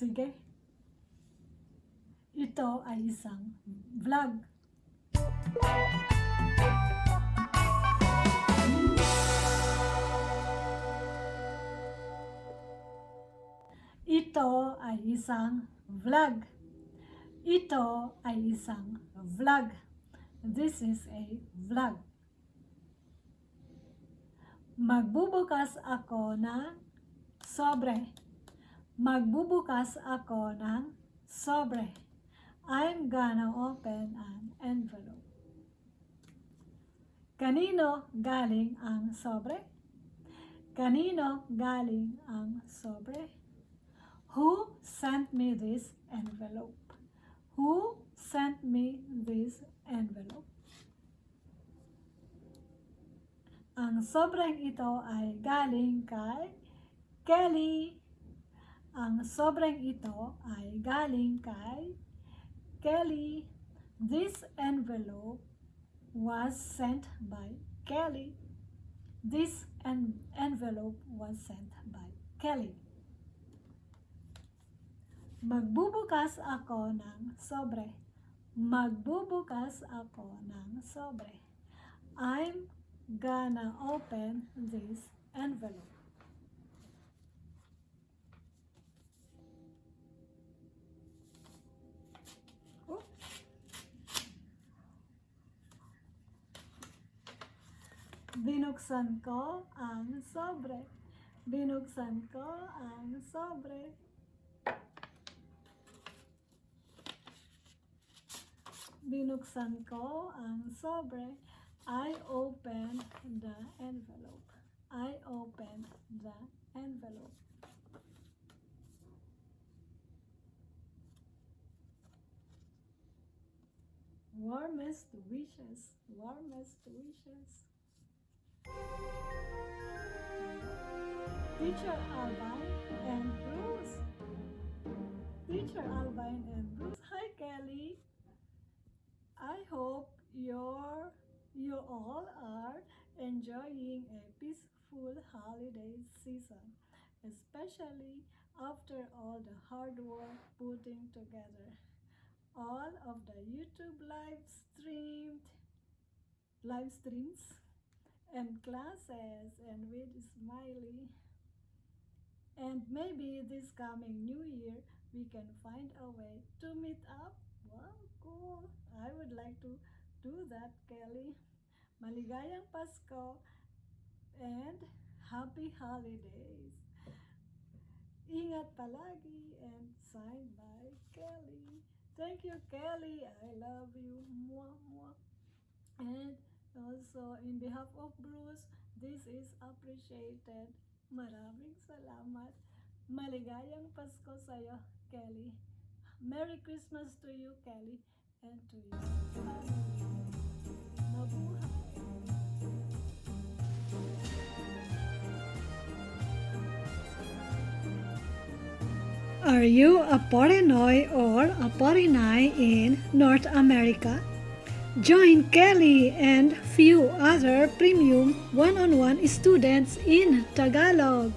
Sige. Ito ay isang vlog. Ito ay isang vlog. Ito ay isang vlog. This is a vlog. Magbubukas ako ng sobre. Magbubukas ako ng sobre. I'm gonna open an envelope. Kanino galing ang sobre? Kanino galing ang sobre? Who sent me this envelope? Who sent me this envelope? Ang sobrang ito ay galing kay Kelly. Ang sobrang ito ay galing kay Kelly. This envelope was sent by Kelly. This en- envelope was sent by Kelly. Magbubukas ako ng sobre. Magbubukas ako ng sobre. I'm gonna open this envelope. Binuksan ko ang sobre. Binuksan ko ang sobre. Binuksan ko ang sobre. I opened the envelope. I opened the envelope. Warmest wishes, warmest wishes. Teacher Albine and Bruce. Teacher Albine and Bruce. Hi Kelly. I hope you're you all are enjoying a peaceful holiday season, especially after all the hard work putting together all of the YouTube live streamed live streams and glasses and with smiley. And maybe this coming new year we can find a way to meet up. Wow cool. I would like to do that kelly. Maligayang pasko and happy holidays. Ingat palagi and signed by kelly. Thank you kelly. I love you. Mwah, mwah. and also in behalf of bruce this is appreciated Maraming salamat. Maligayang Pasko sa'yo, Kelly. Merry Christmas to you, Kelly, and to. Mabuhay! Are you a Porinoy or a Porinay in North America? Join Kelly and few other premium one-on-one students in Tagalog.